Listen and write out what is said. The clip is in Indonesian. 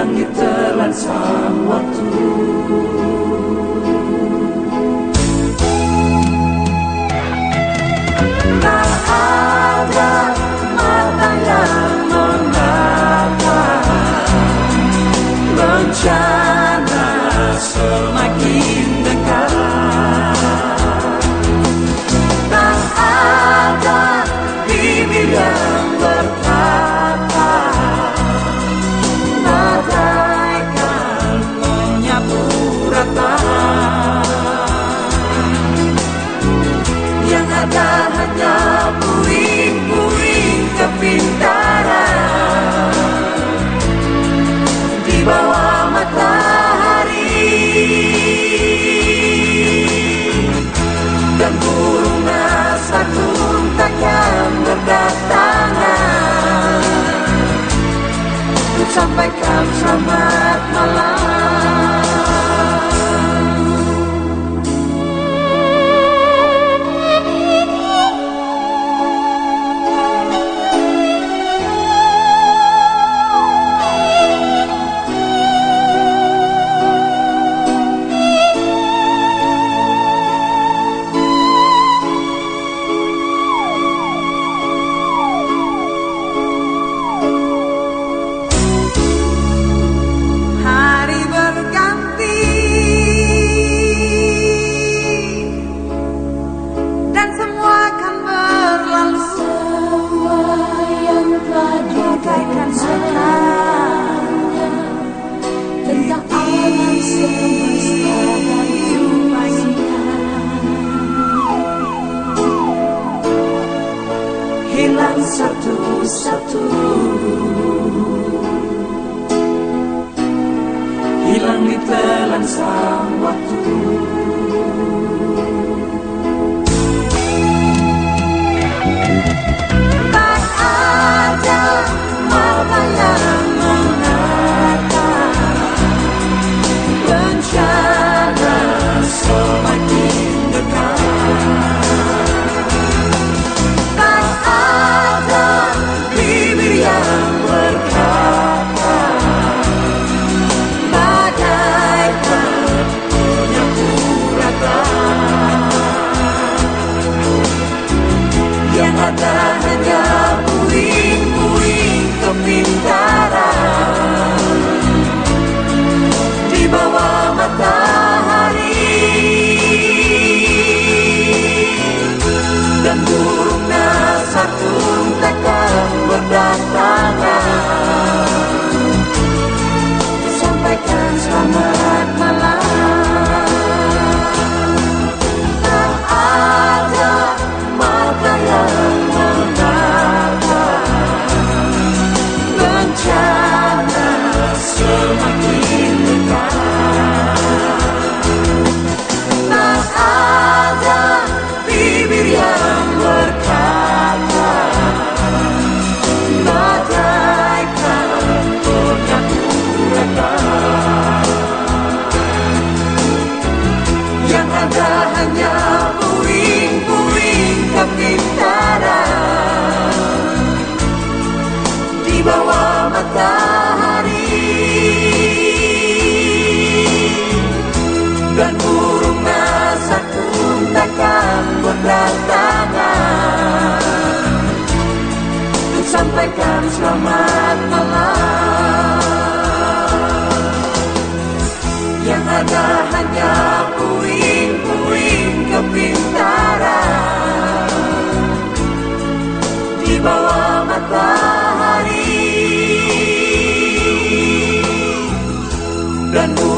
yang ditelan waktu sampaikan selamat malam. hilang satu-satu. Hilang di telan sama hanya puing-puing kepintaran di bawah matahari dan burung nasa pun takkan berdatangan untuk sampaikan selamat malam. dan